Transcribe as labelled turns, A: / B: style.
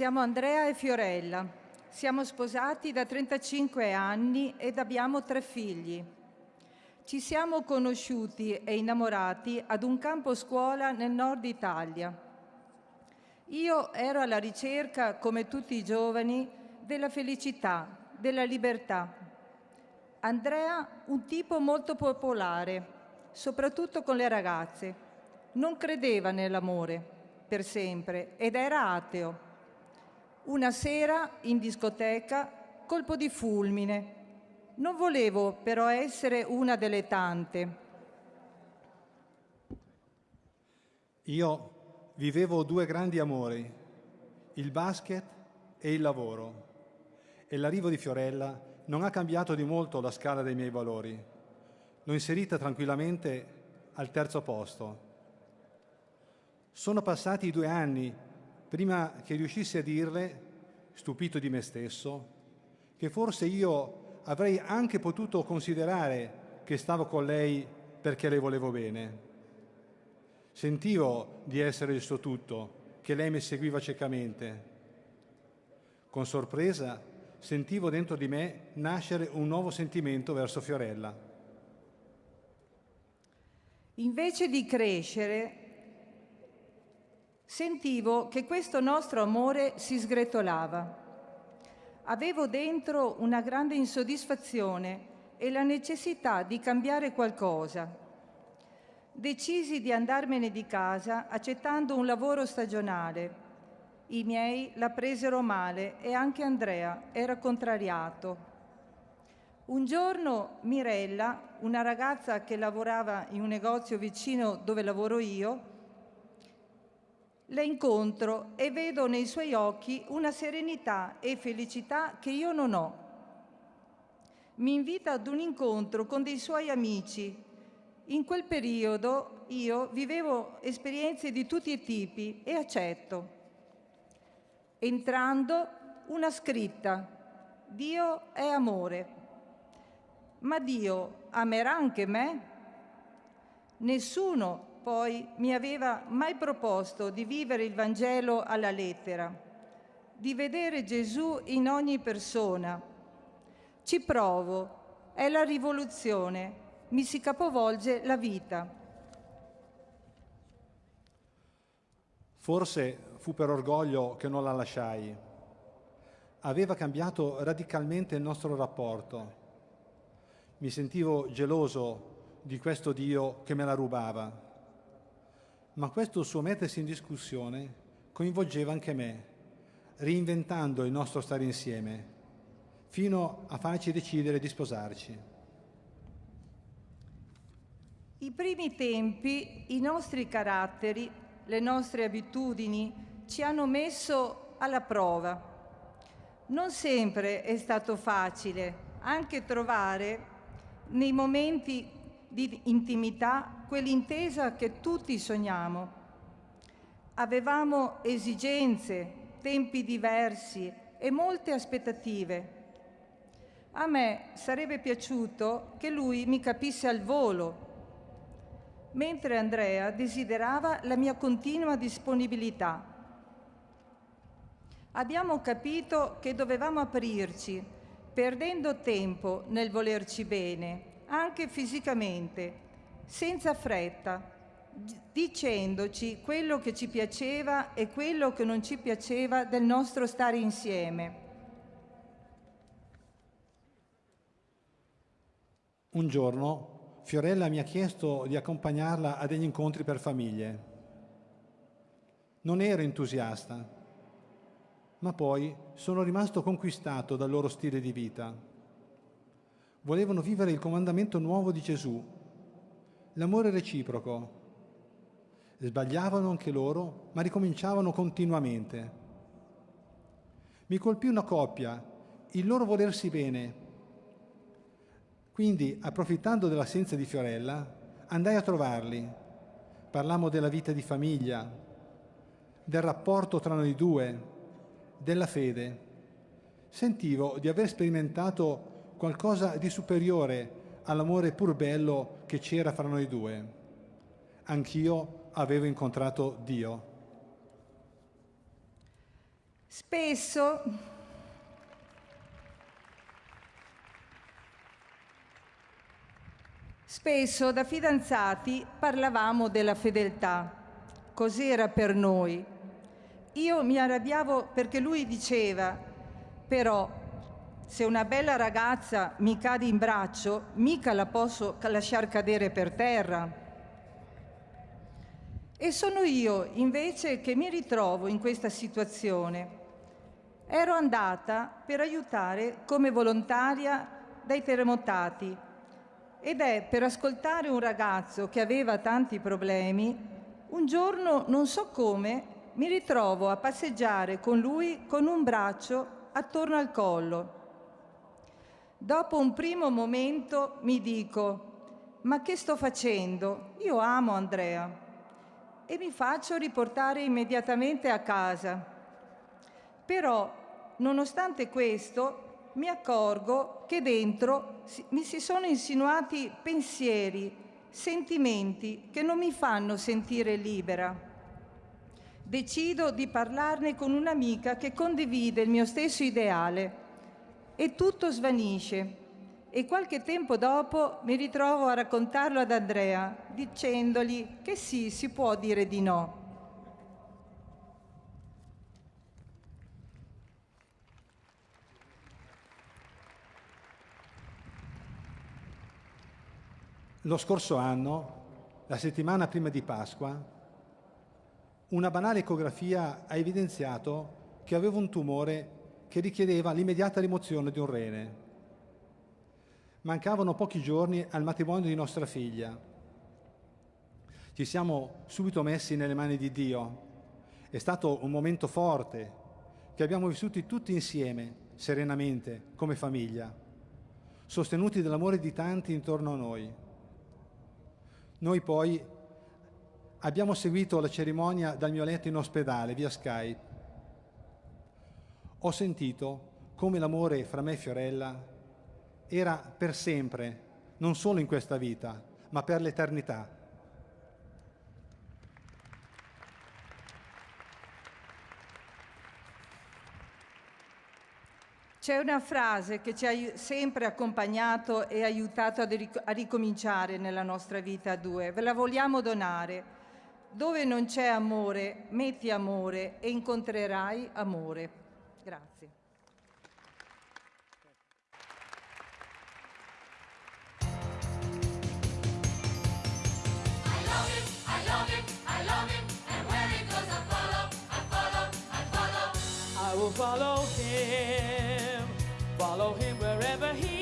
A: Siamo Andrea e Fiorella. Siamo sposati da 35 anni ed abbiamo tre figli. Ci siamo conosciuti e innamorati ad un campo scuola nel nord Italia. Io ero alla ricerca, come tutti i giovani, della felicità, della libertà. Andrea un tipo molto popolare, soprattutto con le ragazze. Non credeva nell'amore per sempre ed era ateo. Una sera in discoteca, colpo di fulmine. Non volevo però essere una delle tante.
B: Io vivevo due grandi amori, il basket e il lavoro. E l'arrivo di Fiorella non ha cambiato di molto la scala dei miei valori. L'ho inserita tranquillamente al terzo posto. Sono passati due anni prima che riuscissi a dirle, stupito di me stesso, che forse io avrei anche potuto considerare che stavo con lei perché le volevo bene. Sentivo di essere il suo tutto, che lei mi seguiva ciecamente. Con sorpresa sentivo dentro di me nascere un nuovo sentimento verso Fiorella.
A: Invece di crescere, Sentivo che questo nostro amore si sgretolava. Avevo dentro una grande insoddisfazione e la necessità di cambiare qualcosa. Decisi di andarmene di casa accettando un lavoro stagionale. I miei la presero male e anche Andrea era contrariato. Un giorno Mirella, una ragazza che lavorava in un negozio vicino dove lavoro io, la incontro e vedo nei suoi occhi una serenità e felicità che io non ho. Mi invita ad un incontro con dei suoi amici. In quel periodo io vivevo esperienze di tutti i tipi e accetto. Entrando una scritta, Dio è amore. Ma Dio amerà anche me? Nessuno poi mi aveva mai proposto di vivere il Vangelo alla lettera, di vedere Gesù in ogni persona. Ci provo, è la rivoluzione, mi si capovolge la vita.
B: Forse fu per orgoglio che non la lasciai. Aveva cambiato radicalmente il nostro rapporto. Mi sentivo geloso di questo Dio che me la rubava ma questo suo mettersi in discussione coinvolgeva anche me, reinventando il nostro stare insieme, fino a farci decidere di sposarci.
A: I primi tempi, i nostri caratteri, le nostre abitudini ci hanno messo alla prova. Non sempre è stato facile anche trovare nei momenti di intimità quell'intesa che tutti sogniamo. Avevamo esigenze, tempi diversi e molte aspettative. A me sarebbe piaciuto che lui mi capisse al volo, mentre Andrea desiderava la mia continua disponibilità. Abbiamo capito che dovevamo aprirci, perdendo tempo nel volerci bene, anche fisicamente, senza fretta, dicendoci quello che ci piaceva e quello che non ci piaceva del nostro stare insieme.
B: Un giorno Fiorella mi ha chiesto di accompagnarla a degli incontri per famiglie. Non ero entusiasta, ma poi sono rimasto conquistato dal loro stile di vita volevano vivere il comandamento nuovo di Gesù, l'amore reciproco. Sbagliavano anche loro, ma ricominciavano continuamente. Mi colpì una coppia, il loro volersi bene. Quindi, approfittando dell'assenza di Fiorella, andai a trovarli. Parlammo della vita di famiglia, del rapporto tra noi due, della fede. Sentivo di aver sperimentato qualcosa di superiore all'amore pur bello che c'era fra noi due. Anch'io avevo incontrato Dio.
A: Spesso Spesso da fidanzati parlavamo della fedeltà, cos'era per noi. Io mi arrabbiavo perché lui diceva, però se una bella ragazza mi cade in braccio, mica la posso lasciar cadere per terra. E sono io invece che mi ritrovo in questa situazione. Ero andata per aiutare come volontaria dai terremotati ed è per ascoltare un ragazzo che aveva tanti problemi, un giorno, non so come, mi ritrovo a passeggiare con lui con un braccio attorno al collo Dopo un primo momento mi dico, ma che sto facendo? Io amo Andrea e mi faccio riportare immediatamente a casa. Però, nonostante questo, mi accorgo che dentro mi si sono insinuati pensieri, sentimenti che non mi fanno sentire libera. Decido di parlarne con un'amica che condivide il mio stesso ideale e tutto svanisce. E qualche tempo dopo mi ritrovo a raccontarlo ad Andrea, dicendogli che sì, si può dire di no.
B: Lo scorso anno, la settimana prima di Pasqua, una banale ecografia ha evidenziato che avevo un tumore che richiedeva l'immediata rimozione di un rene. Mancavano pochi giorni al matrimonio di nostra figlia. Ci siamo subito messi nelle mani di Dio. È stato un momento forte che abbiamo vissuto tutti insieme, serenamente, come famiglia, sostenuti dall'amore di tanti intorno a noi. Noi poi abbiamo seguito la cerimonia dal mio letto in ospedale via Skype ho sentito come l'amore fra me e Fiorella era per sempre, non solo in questa vita, ma per l'eternità.
A: C'è una frase che ci ha sempre accompagnato e aiutato a ricominciare nella nostra vita a due. Ve la vogliamo donare. Dove non c'è amore, metti amore e incontrerai amore. Grazie.
C: I love him, I love him, and where he goes a follow I follow, I follow, I will follow him, follow him wherever he may